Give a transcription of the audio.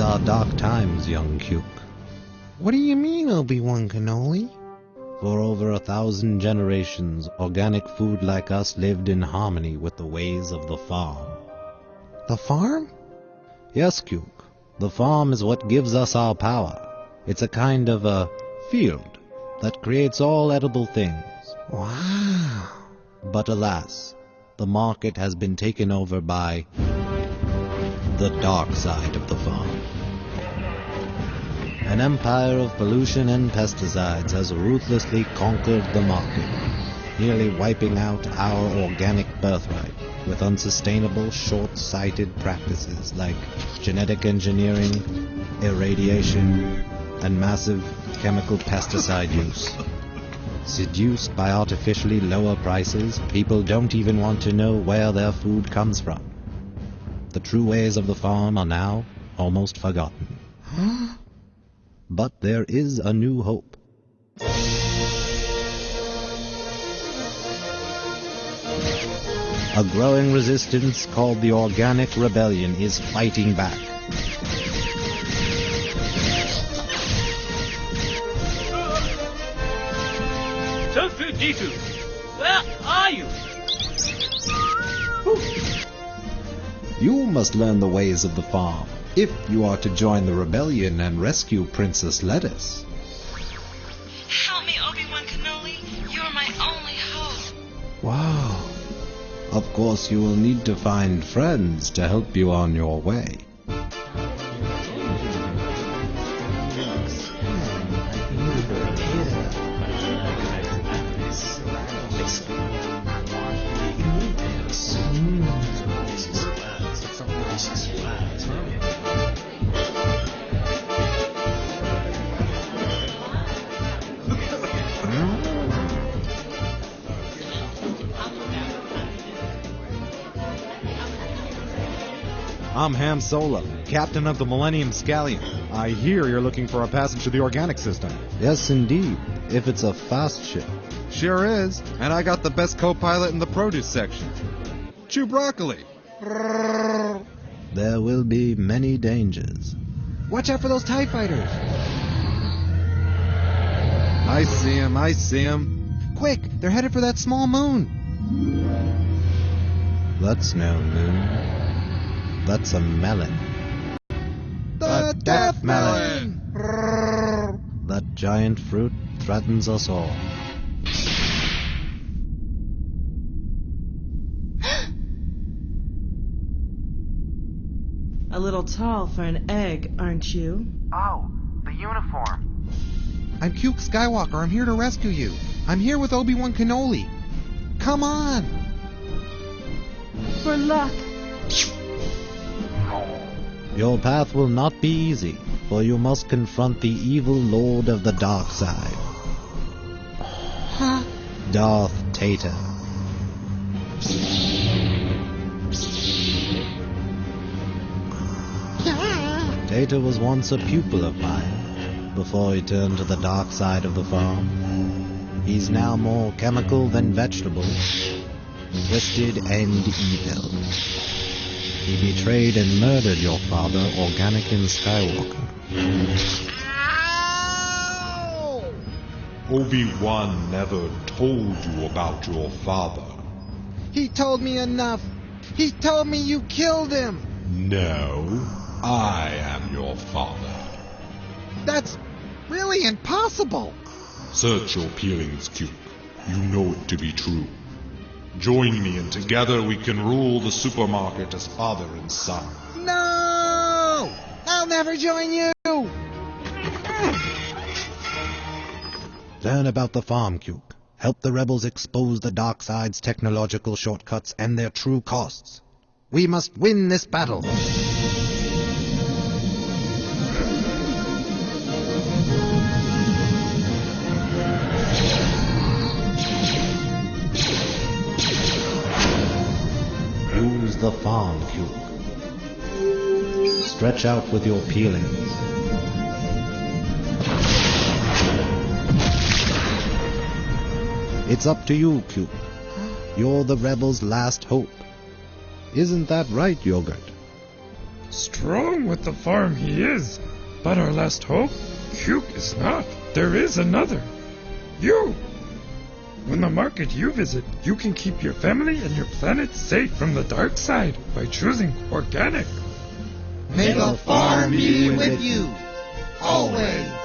dark times, young Cuke. What do you mean, Obi-Wan Cannoli? For over a thousand generations, organic food like us lived in harmony with the ways of the farm. The farm? Yes, Cuke. The farm is what gives us our power. It's a kind of a field that creates all edible things. Wow. But alas, the market has been taken over by the dark side of the farm. An empire of pollution and pesticides has ruthlessly conquered the market, nearly wiping out our organic birthright with unsustainable, short-sighted practices like genetic engineering, irradiation, and massive chemical pesticide use. Seduced by artificially lower prices, people don't even want to know where their food comes from. The true ways of the farm are now almost forgotten. But there is a new hope. A growing resistance called the Organic Rebellion is fighting back. Tofu D2, where are you? You must learn the ways of the farm if you are to join the rebellion and rescue Princess Lettuce. Help me, Obi-Wan Cannoli. You're my only hope. Wow. Of course, you will need to find friends to help you on your way. I'm Ham Solo, captain of the Millennium Scallion. I hear you're looking for a passage to the organic system. Yes, indeed, if it's a fast ship. Sure is, and I got the best co-pilot in the produce section. Chewbroccoli. There will be many dangers. Watch out for those TIE fighters. I see him, I see him. Quick, they're headed for that small moon. That's no moon. That's a melon. The, Death Melon. That giant fruit threatens us all. A little tall for an egg, aren't you? Oh, the uniform. I'm Cuke Skywalker. I'm here to rescue you. I'm here with Obi-Wan Cannoli. Come on. For luck. Your path will not be easy, for you must confront the evil lord of the dark side. Huh? Darth Tater. Tater was once a pupil of mine, before he turned to the dark side of the farm. He's now more chemical than vegetable, twisted and evil. He betrayed and murdered your father, Organican Skywalker. Obi-Wan never told you about your father. He told me enough. He told me you killed him. No, I am your father. That's really impossible. Search your peelings, Cuke. You know it to be true. Join me and together we can rule the supermarket as father and son. No! I'll never join you. Learn about the farm, Cuke. Help the rebels expose the dark side's technological shortcuts and their true costs. We must win this battle. The farm, Cuke. Stretch out with your peelings. It's up to you, Cuke. You're the rebels' last hope. Isn't that right, Yogurt? Strong with the farm he is, but our last hope, Cuke is not. There is another. You! When the market you visit, you can keep your family and your planet safe from the dark side by choosing organic. May the farm be with you, always.